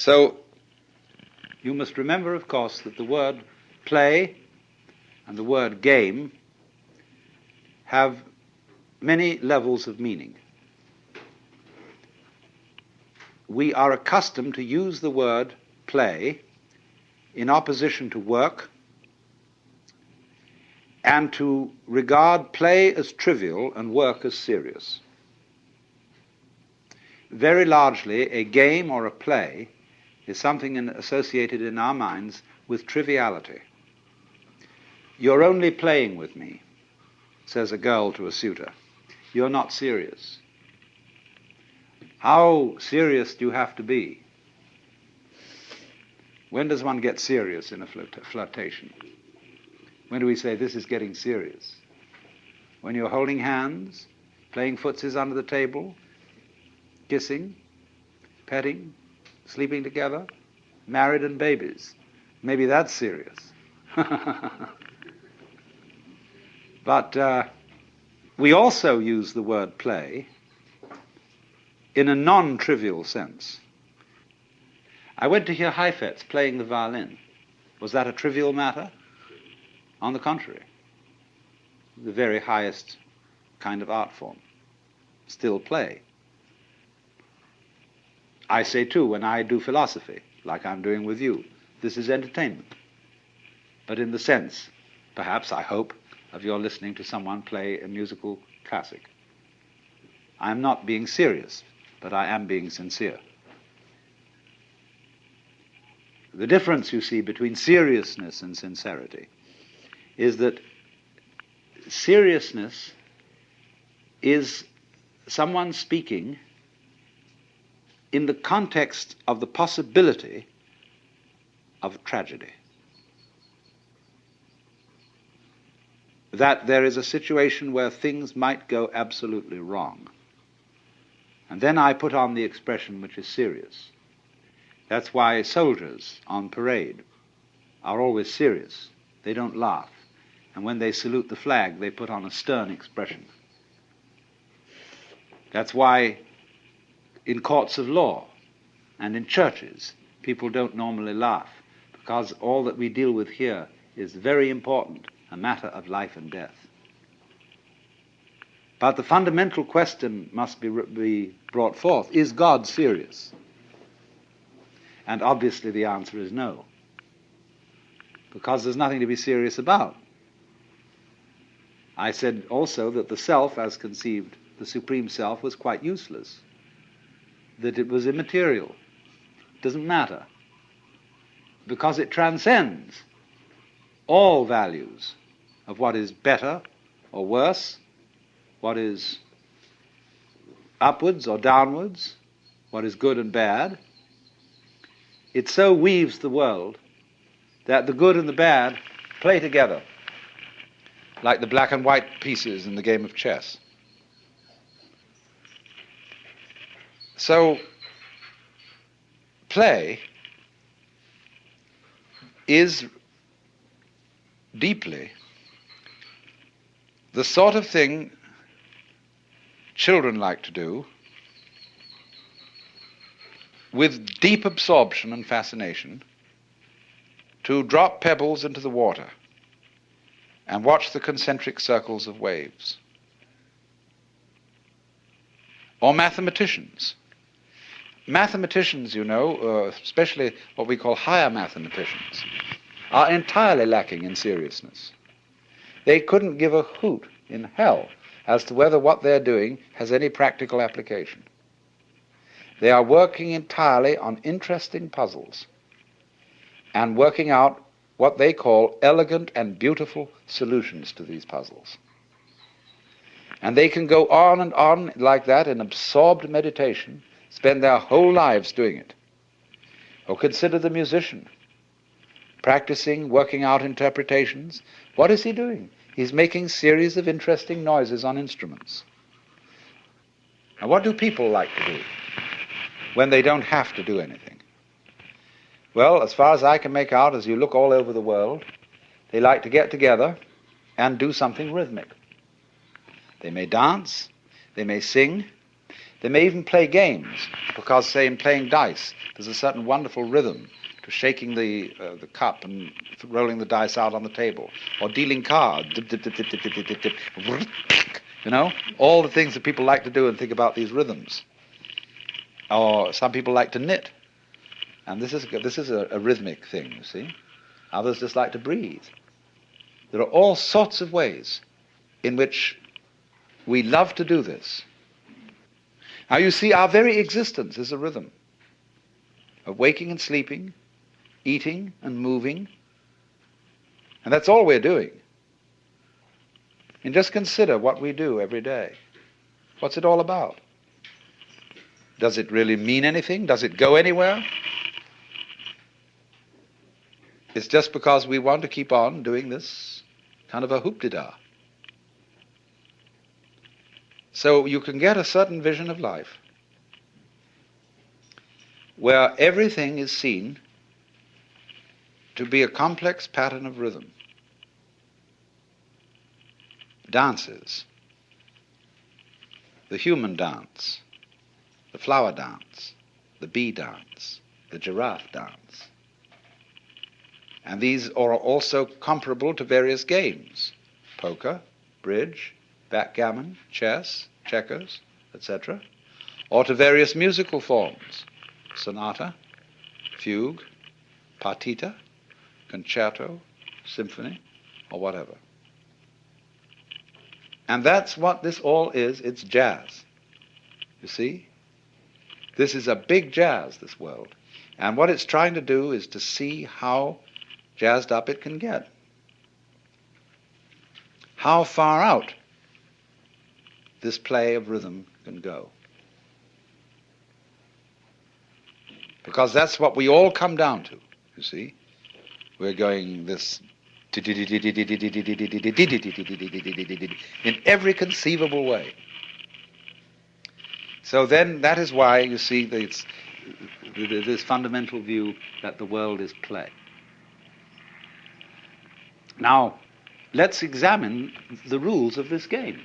So, you must remember, of course, that the word play and the word game have many levels of meaning. We are accustomed to use the word play in opposition to work and to regard play as trivial and work as serious. Very largely, a game or a play is something in, associated in our minds with triviality. You're only playing with me, says a girl to a suitor. You're not serious. How serious do you have to be? When does one get serious in a flirt- flirtation? When do we say this is getting serious? When you're holding hands, playing footsies under the table, kissing, petting, sleeping together, married and babies. Maybe that's serious. but uh, we also use the word play in a non trivial sense. I went to hear Heifetz playing the violin. Was that a trivial matter? On the contrary, the very highest kind of art form. Still play. I say too, when I do philosophy, like I'm doing with you, this is entertainment. But in the sense, perhaps, I hope, of your listening to someone play a musical classic. I am not being serious, but I am being sincere. The difference, you see, between seriousness and sincerity is that seriousness is someone speaking in the context of the possibility of tragedy. That there is a situation where things might go absolutely wrong. And then I put on the expression which is serious. That's why soldiers on parade are always serious. They don't laugh and when they salute the flag, they put on a stern expression. That's why in courts of law and in churches, people don't normally laugh, because all that we deal with here is very important, a matter of life and death. But the fundamental question must be, be brought forth is God serious? And obviously the answer is no, because there's nothing to be serious about. I said also that the self, as conceived, the supreme self, was quite useless, that it was immaterial, It doesn't matter, because it transcends all values of what is better or worse, what is upwards or downwards, what is good and bad. It so weaves the world that the good and the bad play together like the black and white pieces in the game of chess. So, play is deeply the sort of thing children like to do with deep absorption and fascination to drop pebbles into the water and watch the concentric circles of waves. Or mathematicians. Mathematicians, you know, uh, especially what we call higher mathematicians, are entirely lacking in seriousness. They couldn't give a hoot in hell as to whether what they're doing has any practical application. They are working entirely on interesting puzzles and working out what they call elegant and beautiful solutions to these puzzles. And they can go on and on like that in absorbed meditation, spend their whole lives doing it. Or consider the musician, practicing, working out interpretations. What is he doing? He's making series of interesting noises on instruments. Now, what do people like to do when they don't have to do anything? Well, as far as I can make out, as you look all over the world, they like to get together and do something rhythmic. They may dance, they may sing, They may even play games, because, say, in playing dice, there's a certain wonderful rhythm to shaking the, uh, the cup and rolling the dice out on the table, or dealing cards, dip, dip, dip, dip, dip, dip, dip, dip, you know, all the things that people like to do and think about these rhythms. Or some people like to knit, and this is, this is a, a rhythmic thing, you see. Others just like to breathe. There are all sorts of ways in which we love to do this. Now you see, our very existence is a rhythm of waking and sleeping, eating and moving, and that's all we're doing. And just consider what we do every day. What's it all about? Does it really mean anything? Does it go anywhere? It's just because we want to keep on doing this kind of a hoop-de-da. So you can get a certain vision of life where everything is seen to be a complex pattern of rhythm. Dances, the human dance, the flower dance, the bee dance, the giraffe dance. And these are also comparable to various games poker, bridge, backgammon, chess, checkers, etc., or to various musical forms sonata, fugue, partita, concerto, symphony, or whatever. And that's what this all is it's jazz. You see? This is a big jazz, this world. And what it's trying to do is to see how jazzed up it can get. How far out this play of rhythm can go. Because that's what we all come down to, you see. We're going this in every conceivable way. So then that is why you see this, this fundamental view that the world is play. Now, let's examine the rules of this game.